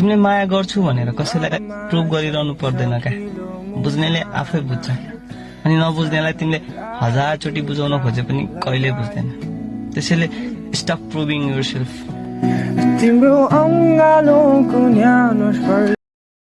तिमीले माया गर्छु भनेर कसैलाई प्रुभ गरिरहनु पर्दैन क्या। बुझ्नेले आफै बुझ्छ। अनि नबुझ्नेलाई तिमीले हजारचोटि बुझाउन खोजे पनि कहिले बुझ्दैन। त्यसैले स्टप प्रुभिङ युर सेल्फ